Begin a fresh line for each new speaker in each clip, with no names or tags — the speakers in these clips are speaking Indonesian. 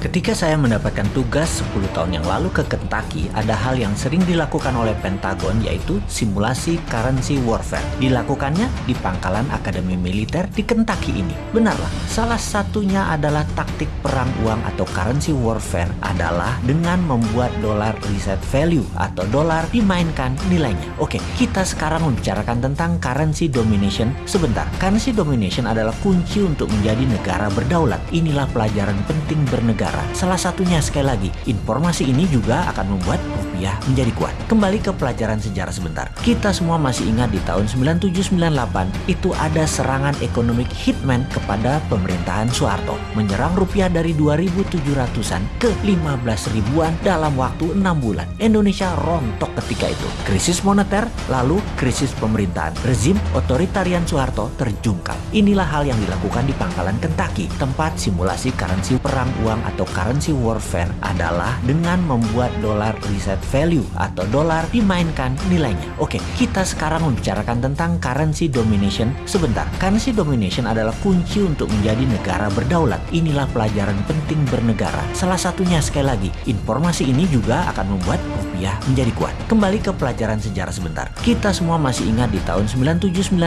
Ketika saya mendapatkan tugas 10 tahun yang lalu ke Kentucky, ada hal yang sering dilakukan oleh Pentagon yaitu simulasi currency warfare. Dilakukannya di pangkalan Akademi Militer di Kentucky ini. Benarlah, salah satunya adalah taktik perang uang atau currency warfare adalah dengan membuat dolar reset value atau dolar dimainkan nilainya. Oke, kita sekarang membicarakan tentang currency domination sebentar. Currency domination adalah kunci untuk menjadi negara berdaulat. Inilah pelajaran penting bernegara negara. Salah satunya sekali lagi, informasi ini juga akan membuat rupiah menjadi kuat. Kembali ke pelajaran sejarah sebentar. Kita semua masih ingat di tahun 9798 itu ada serangan ekonomi hitman kepada pemerintahan Soeharto. Menyerang rupiah dari 2700-an ke 15 ribuan dalam waktu 6 bulan. Indonesia rontok ketika itu. Krisis moneter, lalu krisis pemerintahan. Rezim otoritarian Soeharto terjungkal. Inilah hal yang dilakukan di pangkalan Kentucky, tempat simulasi currency perang uang atau currency warfare adalah dengan membuat dolar reset value atau dolar dimainkan nilainya. Oke, kita sekarang membicarakan tentang currency domination sebentar. Currency domination adalah kunci untuk menjadi negara berdaulat. Inilah pelajaran penting bernegara. Salah satunya sekali lagi, informasi ini juga akan membuat rupiah menjadi kuat. Kembali ke pelajaran sejarah sebentar. Kita semua masih ingat di tahun 9798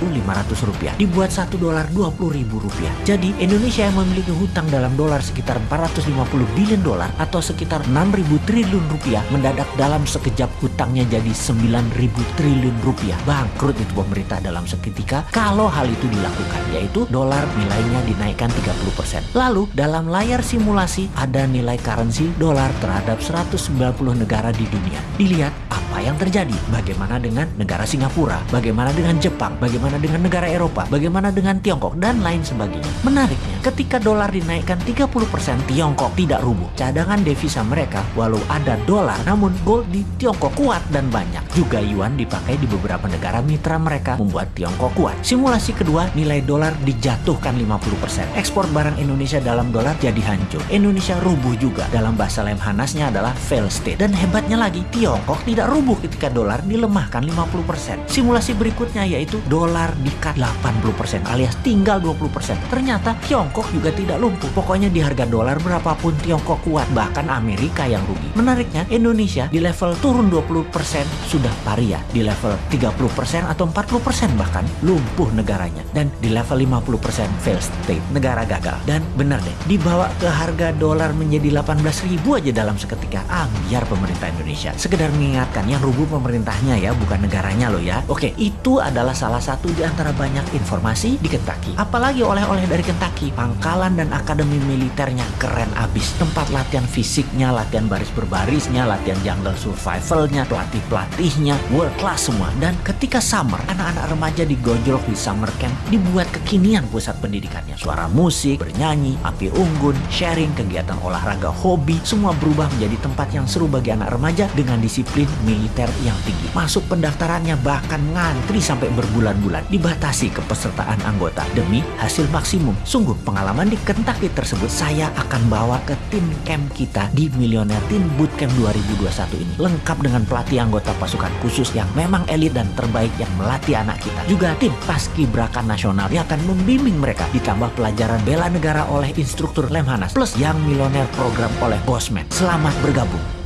500 rupiah dibuat 1 dolar 20 ribu rupiah. Jadi Indonesia yang memiliki hutang dalam dolar sekitar 450 billion dolar atau sekitar 6.000 triliun rupiah mendadak dalam sekejap hutangnya jadi 9.000 triliun rupiah. Bangkrut itu pemerintah dalam seketika kalau hal itu dilakukan yaitu dolar nilainya dinaikkan 30%. Lalu dalam layar simulasi ada nilai currency dolar terhadap 190 negara di dunia. Dilihat apa yang terjadi. Bagaimana dengan negara Singapura, bagaimana dengan Jepang, bagaimana dengan negara Eropa, bagaimana dengan Tiongkok dan lain sebagainya. Menariknya, ketika dolar dinaikkan 30% Tiongkok tidak rubuh. Cadangan devisa mereka walau ada dolar namun gold di Tiongkok kuat dan banyak. Juga yuan dipakai di beberapa negara mitra mereka membuat Tiongkok kuat. Simulasi kedua nilai dolar dijatuhkan 50%. Ekspor barang Indonesia dalam dolar jadi hancur. Indonesia rubuh juga. Dalam bahasa Lemhanasnya adalah fail state. Dan hebatnya lagi Tiongkok tidak rubuh ketika dolar dilemahkan 50%. Simulasi berikutnya yaitu dolar dikat 80% alias tinggal 20%. Ternyata Tiongkok juga tidak lumpuh. Pokoknya di harga dolar dolar berapapun Tiongkok kuat, bahkan Amerika yang rugi. Menariknya, Indonesia di level turun 20% sudah paria, di level 30% atau 40% bahkan lumpuh negaranya. Dan di level 50% fail state, negara gagal. Dan benar deh, dibawa ke harga dolar menjadi 18 ribu aja dalam seketika. Ambiar pemerintah Indonesia. Sekedar mengingatkan, yang rubuh pemerintahnya ya, bukan negaranya loh ya. Oke, itu adalah salah satu di antara banyak informasi di Kentucky. Apalagi oleh-oleh dari Kentucky, pangkalan dan akademi militernya keren abis. Tempat latihan fisiknya, latihan baris berbarisnya, latihan jungle survivalnya, pelatih-pelatihnya, world class semua. Dan ketika summer, anak-anak remaja digojlok di summer camp, dibuat kekinian pusat pendidikannya. Suara musik, bernyanyi, api unggun, sharing, kegiatan olahraga, hobi, semua berubah menjadi tempat yang seru bagi anak remaja dengan disiplin militer yang tinggi. Masuk pendaftarannya bahkan ngantri sampai berbulan-bulan, dibatasi kepesertaan anggota demi hasil maksimum. Sungguh pengalaman di Kentucky tersebut saya akan bawa ke tim camp kita di Millionaire Teen Bootcamp 2021 ini. Lengkap dengan pelatih anggota pasukan khusus yang memang elit dan terbaik yang melatih anak kita. Juga tim paskibraka nasional yang akan membimbing mereka ditambah pelajaran bela negara oleh instruktur Lemhanas plus yang Millionaire program oleh Bosman. Selamat bergabung.